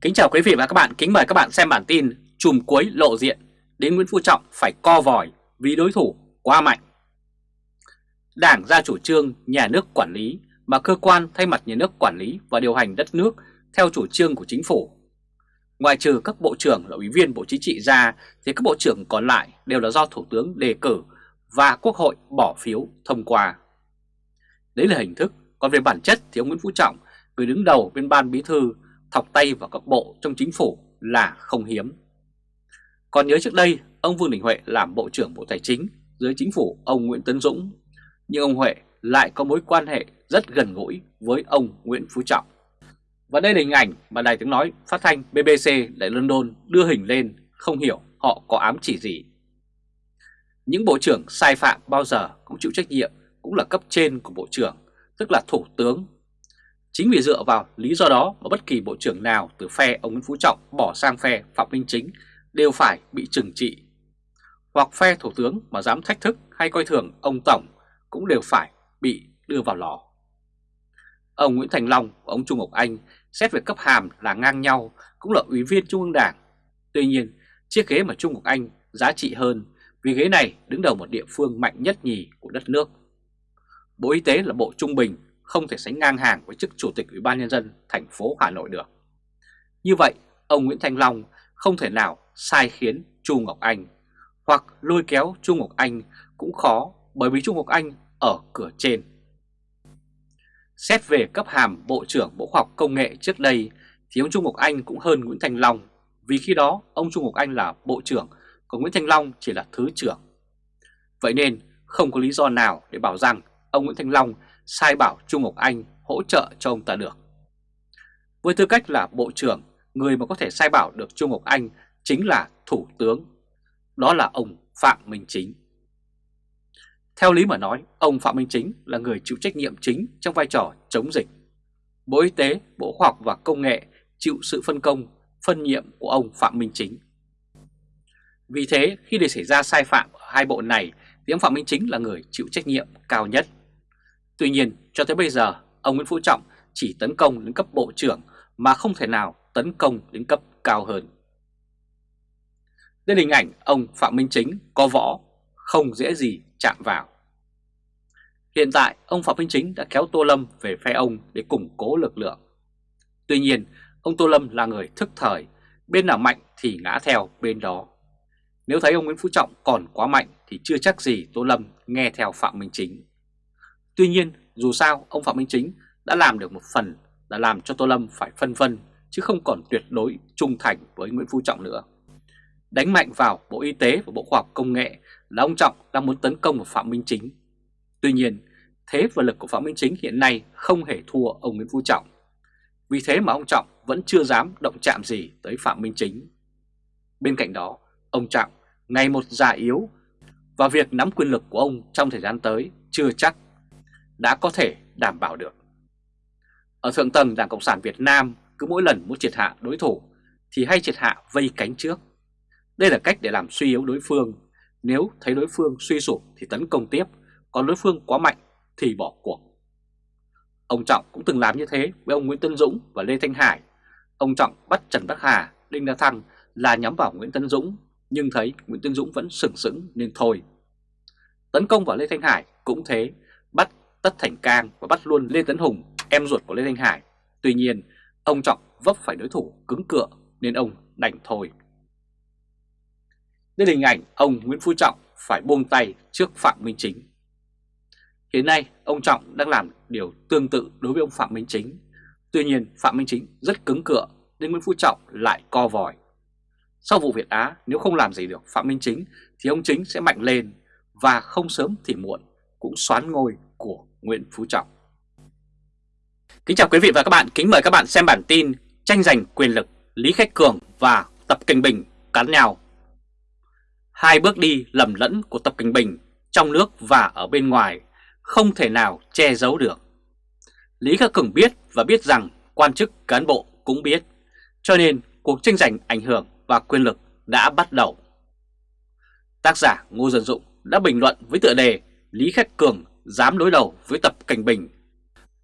Kính chào quý vị và các bạn, kính mời các bạn xem bản tin Chùm cuối lộ diện, đến Nguyễn Phú Trọng phải co vòi vì đối thủ quá mạnh. Đảng ra chủ trương nhà nước quản lý mà cơ quan thay mặt nhà nước quản lý và điều hành đất nước theo chủ trương của chính phủ. Ngoài trừ các bộ trưởng là ủy viên Bộ Chính trị ra thì các bộ trưởng còn lại đều là do Thủ tướng đề cử và Quốc hội bỏ phiếu thông qua. Đấy là hình thức, còn về bản chất thì ông Nguyễn Phú Trọng, người đứng đầu bên ban bí thư thọc tay vào các bộ trong chính phủ là không hiếm. Còn nhớ trước đây, ông Vương Đình Huệ làm Bộ trưởng Bộ Tài chính dưới chính phủ ông Nguyễn Tấn Dũng, nhưng ông Huệ lại có mối quan hệ rất gần gũi với ông Nguyễn Phú Trọng. Và đây là hình ảnh mà Đài Tiếng Nói phát thanh BBC tại London đưa hình lên, không hiểu họ có ám chỉ gì. Những bộ trưởng sai phạm bao giờ cũng chịu trách nhiệm cũng là cấp trên của bộ trưởng, tức là thủ tướng Chính vì dựa vào lý do đó mà bất kỳ bộ trưởng nào từ phe ông Nguyễn Phú Trọng bỏ sang phe Phạm Minh Chính đều phải bị trừng trị. Hoặc phe thủ tướng mà dám thách thức hay coi thường ông Tổng cũng đều phải bị đưa vào lò. Ông Nguyễn Thành Long và ông Trung Ngọc Anh xét về cấp hàm là ngang nhau cũng là ủy viên Trung ương Đảng. Tuy nhiên, chiếc ghế mà Trung Ngọc Anh giá trị hơn vì ghế này đứng đầu một địa phương mạnh nhất nhì của đất nước. Bộ Y tế là bộ trung bình không thể sánh ngang hàng với chức Chủ tịch Ủy ban Nhân dân thành phố Hà Nội được. Như vậy, ông Nguyễn Thanh Long không thể nào sai khiến Chu Ngọc Anh hoặc lôi kéo Chu Ngọc Anh cũng khó bởi vì Chu Ngọc Anh ở cửa trên. Xét về cấp hàm Bộ trưởng Bộ Khoa học Công nghệ trước đây thì ông Trung Ngọc Anh cũng hơn Nguyễn Thanh Long vì khi đó ông Trung Ngọc Anh là Bộ trưởng còn Nguyễn Thanh Long chỉ là Thứ trưởng. Vậy nên không có lý do nào để bảo rằng ông Nguyễn Thanh Long sai bảo Trung Ngọc Anh hỗ trợ cho ông ta được. Với tư cách là Bộ trưởng, người mà có thể sai bảo được Trung Ngọc Anh chính là Thủ tướng, đó là ông Phạm Minh Chính. Theo lý mà nói, ông Phạm Minh Chính là người chịu trách nhiệm chính trong vai trò chống dịch. Bộ Y tế, Bộ Khoa học và Công nghệ chịu sự phân công, phân nhiệm của ông Phạm Minh Chính. Vì thế, khi để xảy ra sai phạm ở hai bộ này, thì ông Phạm Minh Chính là người chịu trách nhiệm cao nhất. Tuy nhiên, cho tới bây giờ, ông Nguyễn Phú Trọng chỉ tấn công đến cấp bộ trưởng mà không thể nào tấn công đến cấp cao hơn. Đây là hình ảnh ông Phạm Minh Chính có võ, không dễ gì chạm vào. Hiện tại, ông Phạm Minh Chính đã kéo Tô Lâm về phe ông để củng cố lực lượng. Tuy nhiên, ông Tô Lâm là người thức thời, bên nào mạnh thì ngã theo bên đó. Nếu thấy ông Nguyễn Phú Trọng còn quá mạnh thì chưa chắc gì Tô Lâm nghe theo Phạm Minh Chính. Tuy nhiên, dù sao, ông Phạm Minh Chính đã làm được một phần là làm cho Tô Lâm phải phân vân, chứ không còn tuyệt đối trung thành với Nguyễn Phú Trọng nữa. Đánh mạnh vào Bộ Y tế và Bộ Khoa học Công nghệ là ông Trọng đang muốn tấn công vào Phạm Minh Chính. Tuy nhiên, thế và lực của Phạm Minh Chính hiện nay không hề thua ông Nguyễn Phú Trọng. Vì thế mà ông Trọng vẫn chưa dám động chạm gì tới Phạm Minh Chính. Bên cạnh đó, ông Trọng ngày một già yếu và việc nắm quyền lực của ông trong thời gian tới chưa chắc đã có thể đảm bảo được. Ở thượng tầng Đảng Cộng sản Việt Nam cứ mỗi lần muốn triệt hạ đối thủ thì hay triệt hạ vây cánh trước. Đây là cách để làm suy yếu đối phương. Nếu thấy đối phương suy sụp thì tấn công tiếp, còn đối phương quá mạnh thì bỏ cuộc. Ông Trọng cũng từng làm như thế với ông Nguyễn Tân Dũng và Lê Thanh Hải. Ông Trọng bắt Trần Bắc Hà, Đinh La Thăng là nhắm vào Nguyễn Tân Dũng, nhưng thấy Nguyễn Tân Dũng vẫn sừng sững nên thôi. Tấn công vào Lê Thanh Hải cũng thế, bắt Tất Thành Cang và bắt luôn Lê Tấn Hùng, em ruột của Lê Thanh Hải. Tuy nhiên, ông Trọng vấp phải đối thủ cứng cựa nên ông đành thôi. Đây là hình ảnh ông Nguyễn Phú Trọng phải buông tay trước Phạm Minh Chính. Hiện nay, ông Trọng đang làm điều tương tự đối với ông Phạm Minh Chính. Tuy nhiên, Phạm Minh Chính rất cứng cựa nên Nguyễn Phú Trọng lại co vòi. Sau vụ Việt Á, nếu không làm gì được Phạm Minh Chính thì ông Chính sẽ mạnh lên và không sớm thì muộn cũng xoán ngôi của Nguyễn Phú Trọng. Kính chào quý vị và các bạn, kính mời các bạn xem bản tin tranh giành quyền lực Lý Khách Cường và Tập Kinh Bình cắn nhau. Hai bước đi lầm lẫn của Tập Kinh Bình trong nước và ở bên ngoài không thể nào che giấu được. Lý Khắc Cường biết và biết rằng quan chức cán bộ cũng biết, cho nên cuộc tranh giành ảnh hưởng và quyền lực đã bắt đầu. Tác giả Ngô Dân Dụng đã bình luận với tựa đề Lý Khắc Cường dám đối đầu với Tập Cảnh Bình.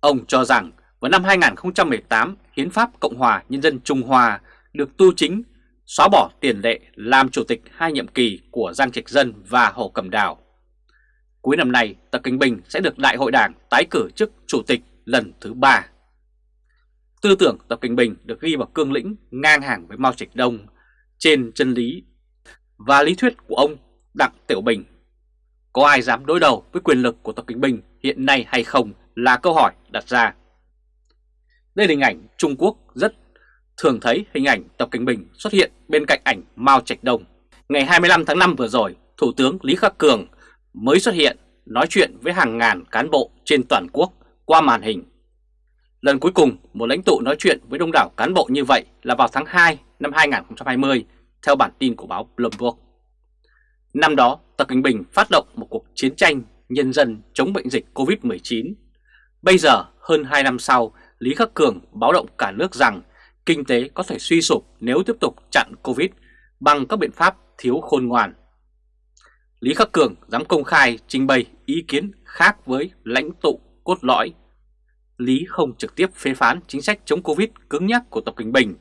Ông cho rằng vào năm 2018 Hiến pháp Cộng hòa Nhân dân Trung Hoa được tu chính xóa bỏ tiền lệ làm chủ tịch hai nhiệm kỳ của Giang Trạch Dân và Hồ Cầm Đào. Cuối năm nay, Tập Cảnh Bình sẽ được Đại hội Đảng tái cử chức chủ tịch lần thứ ba. Tư tưởng Tập Cảnh Bình được ghi vào cương lĩnh ngang hàng với Mao Trạch Đông trên chân lý và lý thuyết của ông Đặng Tiểu Bình. Có ai dám đối đầu với quyền lực của Tập Kinh Bình hiện nay hay không là câu hỏi đặt ra. Đây là hình ảnh Trung Quốc rất thường thấy hình ảnh Tập Kinh Bình xuất hiện bên cạnh ảnh Mao Trạch Đông. Ngày 25 tháng 5 vừa rồi, Thủ tướng Lý Khắc Cường mới xuất hiện nói chuyện với hàng ngàn cán bộ trên toàn quốc qua màn hình. Lần cuối cùng một lãnh tụ nói chuyện với đông đảo cán bộ như vậy là vào tháng 2 năm 2020 theo bản tin của báo Bloomberg. Năm đó, Tập Cảnh Bình phát động một cuộc chiến tranh nhân dân chống bệnh dịch COVID-19. Bây giờ, hơn 2 năm sau, Lý Khắc Cường báo động cả nước rằng kinh tế có thể suy sụp nếu tiếp tục chặn Covid bằng các biện pháp thiếu khôn ngoan. Lý Khắc Cường dám công khai trình bày ý kiến khác với lãnh tụ cốt lõi. Lý không trực tiếp phê phán chính sách chống Covid cứng nhắc của Tập Cảnh Bình,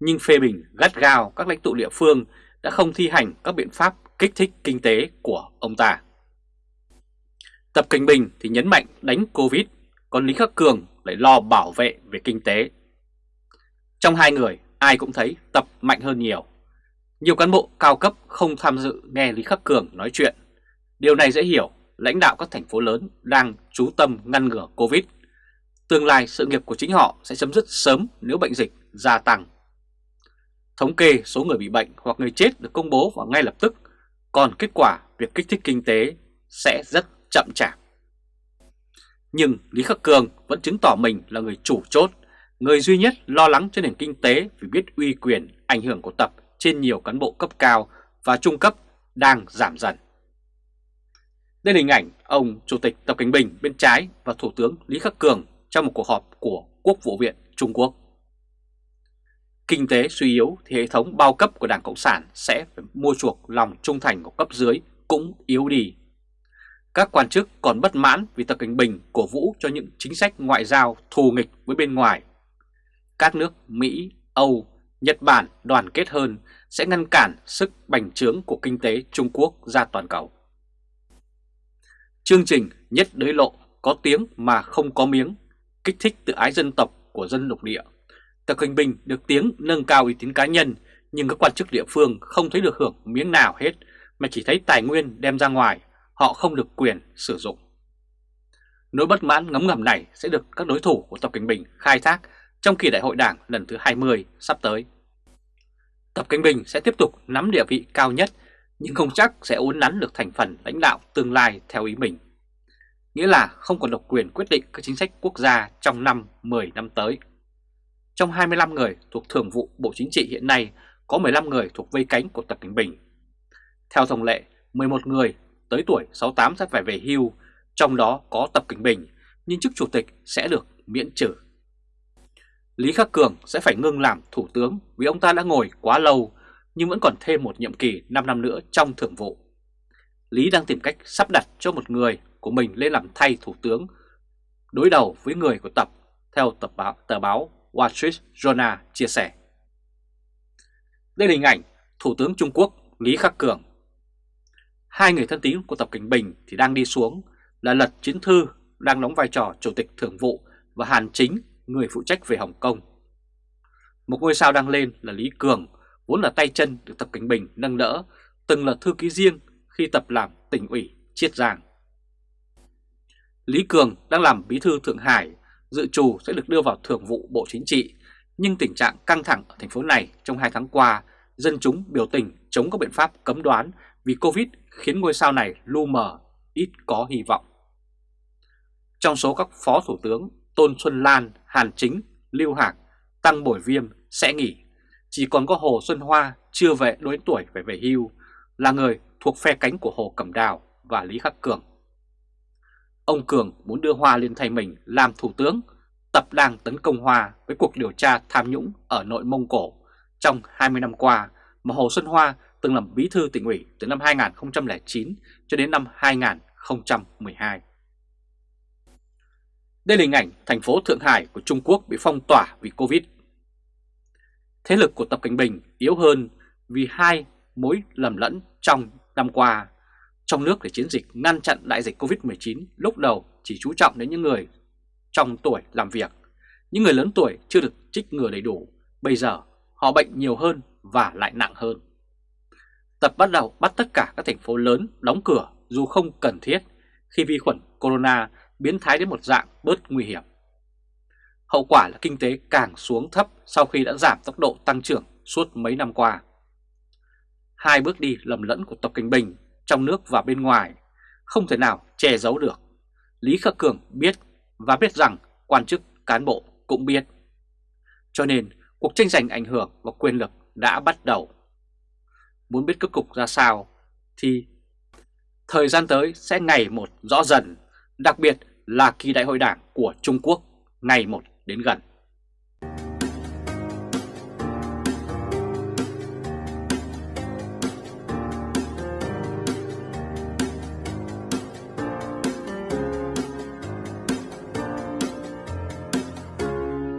nhưng phê bình gắt gao các lãnh tụ địa phương đã không thi hành các biện pháp kích thích kinh tế của ông ta. Tập Cảnh Bình thì nhấn mạnh đánh Covid, còn Lý Khắc Cường lại lo bảo vệ về kinh tế. Trong hai người, ai cũng thấy Tập mạnh hơn nhiều. Nhiều cán bộ cao cấp không tham dự nghe Lý Khắc Cường nói chuyện. Điều này dễ hiểu, lãnh đạo các thành phố lớn đang chú tâm ngăn ngừa Covid. Tương lai sự nghiệp của chính họ sẽ chấm dứt sớm nếu bệnh dịch gia tăng. Thống kê số người bị bệnh hoặc người chết được công bố vào ngay lập tức, còn kết quả việc kích thích kinh tế sẽ rất chậm chạp. Nhưng Lý Khắc Cường vẫn chứng tỏ mình là người chủ chốt, người duy nhất lo lắng cho nền kinh tế vì biết uy quyền ảnh hưởng của Tập trên nhiều cán bộ cấp cao và trung cấp đang giảm dần. Đây là hình ảnh ông Chủ tịch Tập Cảnh Bình bên trái và Thủ tướng Lý Khắc Cường trong một cuộc họp của Quốc vụ viện Trung Quốc. Kinh tế suy yếu thì hệ thống bao cấp của Đảng Cộng sản sẽ phải mua chuộc lòng trung thành của cấp dưới cũng yếu đi. Các quan chức còn bất mãn vì Tập Cảnh Bình cổ vũ cho những chính sách ngoại giao thù nghịch với bên ngoài. Các nước Mỹ, Âu, Nhật Bản đoàn kết hơn sẽ ngăn cản sức bành trướng của kinh tế Trung Quốc ra toàn cầu. Chương trình nhất đới lộ có tiếng mà không có miếng, kích thích tự ái dân tộc của dân lục địa. Tập Cận Bình được tiếng nâng cao uy tín cá nhân nhưng các quan chức địa phương không thấy được hưởng miếng nào hết mà chỉ thấy tài nguyên đem ra ngoài, họ không được quyền sử dụng. Nỗi bất mãn ngấm ngầm này sẽ được các đối thủ của Tập Cận Bình khai thác trong kỳ đại hội đảng lần thứ 20 sắp tới. Tập Cận Bình sẽ tiếp tục nắm địa vị cao nhất nhưng không chắc sẽ uốn nắn được thành phần lãnh đạo tương lai theo ý mình. Nghĩa là không còn độc quyền quyết định các chính sách quốc gia trong năm 10 năm tới. Trong 25 người thuộc Thường vụ Bộ Chính trị hiện nay có 15 người thuộc vây cánh của Tập Cảnh Bình. Theo thông lệ, 11 người tới tuổi 68 sẽ phải về hưu, trong đó có Tập Cảnh Bình, nhưng chức chủ tịch sẽ được miễn trừ. Lý Khắc Cường sẽ phải ngưng làm thủ tướng vì ông ta đã ngồi quá lâu nhưng vẫn còn thêm một nhiệm kỳ 5 năm nữa trong thường vụ. Lý đang tìm cách sắp đặt cho một người của mình lên làm thay thủ tướng đối đầu với người của Tập theo tập báo, tờ báo Wall Street Journal chia sẻ. Đây là hình ảnh Thủ tướng Trung Quốc Lý Khắc Cường. Hai người thân tín của Tập Cảnh Bình thì đang đi xuống là Lật Chiến Thư đang đóng vai trò Chủ tịch Thường vụ và Hàn Chính người phụ trách về Hồng Kông. Một ngôi sao đang lên là Lý Cường, vốn là tay chân được Tập Cảnh Bình nâng đỡ, từng là thư ký riêng khi Tập làm tỉnh ủy Chiết Giang. Lý Cường đang làm bí thư Thượng Hải, dự trù sẽ được đưa vào thường vụ Bộ Chính trị, nhưng tình trạng căng thẳng ở thành phố này trong hai tháng qua, dân chúng biểu tình chống các biện pháp cấm đoán vì Covid khiến ngôi sao này lu mờ, ít có hy vọng. Trong số các phó thủ tướng Tôn Xuân Lan, Hàn Chính, Lưu Hạc, Tăng Bổi Viêm sẽ nghỉ. Chỉ còn có Hồ Xuân Hoa chưa về đối tuổi phải về hưu, là người thuộc phe cánh của Hồ Cẩm Đào và Lý Khắc Cường. Ông Cường muốn đưa Hoa lên thay mình làm thủ tướng, tập đang tấn công Hoa với cuộc điều tra tham nhũng ở nội Mông Cổ trong 20 năm qua mà Hồ Xuân Hoa từng làm bí thư tỉnh ủy từ năm 2009 cho đến năm 2012. Đây là hình ảnh thành phố Thượng Hải của Trung Quốc bị phong tỏa vì Covid. Thế lực của Tập Cảnh Bình yếu hơn vì hai mối lầm lẫn trong năm qua. Trong nước để chiến dịch ngăn chặn đại dịch Covid-19 lúc đầu chỉ chú trọng đến những người trong tuổi làm việc. Những người lớn tuổi chưa được trích ngừa đầy đủ, bây giờ họ bệnh nhiều hơn và lại nặng hơn. Tập bắt đầu bắt tất cả các thành phố lớn đóng cửa dù không cần thiết khi vi khuẩn corona biến thái đến một dạng bớt nguy hiểm. Hậu quả là kinh tế càng xuống thấp sau khi đã giảm tốc độ tăng trưởng suốt mấy năm qua. Hai bước đi lầm lẫn của Tập kinh Bình trong nước và bên ngoài không thể nào che giấu được. Lý Khắc Cường biết và biết rằng quan chức cán bộ cũng biết. Cho nên cuộc tranh giành ảnh hưởng và quyền lực đã bắt đầu. Muốn biết kết cục ra sao thì thời gian tới sẽ ngày một rõ dần, đặc biệt là kỳ đại hội đảng của Trung Quốc ngày một đến gần.